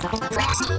Flexi.